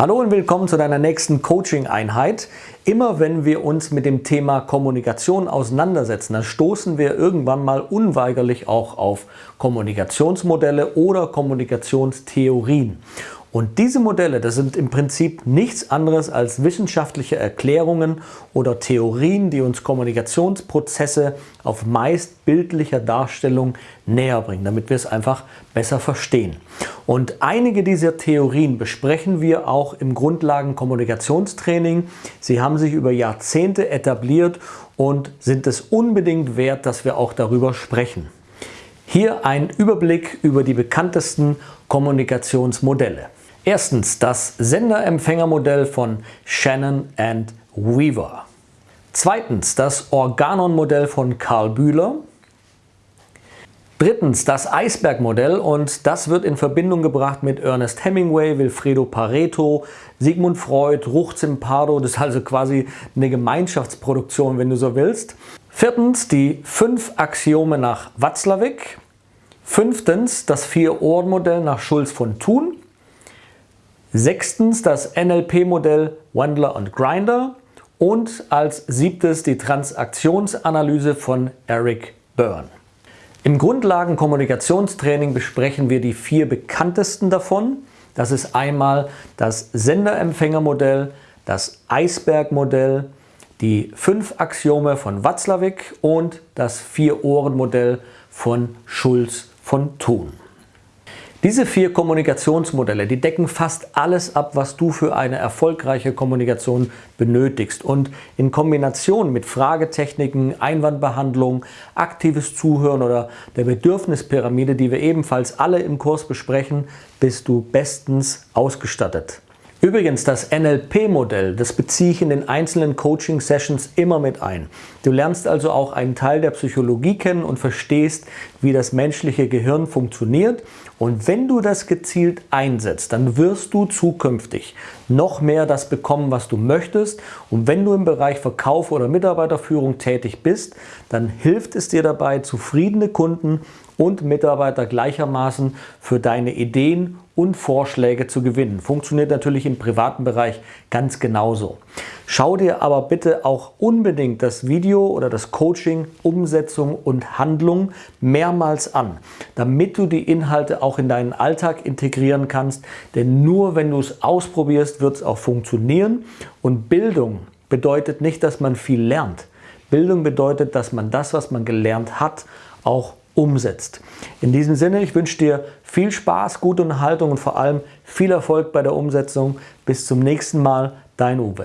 Hallo und willkommen zu deiner nächsten Coaching-Einheit. Immer wenn wir uns mit dem Thema Kommunikation auseinandersetzen, dann stoßen wir irgendwann mal unweigerlich auch auf Kommunikationsmodelle oder Kommunikationstheorien. Und diese Modelle, das sind im Prinzip nichts anderes als wissenschaftliche Erklärungen oder Theorien, die uns Kommunikationsprozesse auf meist bildlicher Darstellung näher bringen, damit wir es einfach besser verstehen. Und einige dieser Theorien besprechen wir auch im Grundlagen-Kommunikationstraining. Sie haben sich über Jahrzehnte etabliert und sind es unbedingt wert, dass wir auch darüber sprechen. Hier ein Überblick über die bekanntesten Kommunikationsmodelle. Erstens das Sender-Empfänger-Modell von Shannon and Weaver. Zweitens das Organon-Modell von Karl Bühler. Drittens das Eisberg-Modell und das wird in Verbindung gebracht mit Ernest Hemingway, Wilfredo Pareto, Sigmund Freud, Ruch Zimpardo. Das ist also quasi eine Gemeinschaftsproduktion, wenn du so willst. Viertens die fünf Axiome nach Watzlawick. Fünftens das Vier-Ohren-Modell nach Schulz von Thun. Sechstens das NLP-Modell Wendler und Grinder und als siebtes die Transaktionsanalyse von Eric Byrne. Im Grundlagen-Kommunikationstraining besprechen wir die vier bekanntesten davon. Das ist einmal das Senderempfängermodell, das Eisbergmodell, die fünf Axiome von Watzlawick und das Vier-Ohren-Modell von Schulz von Thun. Diese vier Kommunikationsmodelle, die decken fast alles ab, was du für eine erfolgreiche Kommunikation benötigst. Und in Kombination mit Fragetechniken, Einwandbehandlung, aktives Zuhören oder der Bedürfnispyramide, die wir ebenfalls alle im Kurs besprechen, bist du bestens ausgestattet. Übrigens, das NLP-Modell, das beziehe ich in den einzelnen Coaching-Sessions immer mit ein. Du lernst also auch einen Teil der Psychologie kennen und verstehst, wie das menschliche Gehirn funktioniert. Und wenn du das gezielt einsetzt, dann wirst du zukünftig noch mehr das bekommen, was du möchtest. Und wenn du im Bereich Verkauf oder Mitarbeiterführung tätig bist, dann hilft es dir dabei, zufriedene Kunden und Mitarbeiter gleichermaßen für deine Ideen und Vorschläge zu gewinnen. Funktioniert natürlich im privaten Bereich ganz genauso. Schau dir aber bitte auch unbedingt das Video oder das Coaching Umsetzung und Handlung mehrmals an, damit du die Inhalte auch in deinen Alltag integrieren kannst. Denn nur wenn du es ausprobierst, wird es auch funktionieren. Und Bildung bedeutet nicht, dass man viel lernt. Bildung bedeutet, dass man das, was man gelernt hat, auch umsetzt. In diesem Sinne, ich wünsche dir viel Spaß, gute Unterhaltung und vor allem viel Erfolg bei der Umsetzung. Bis zum nächsten Mal, dein Uwe.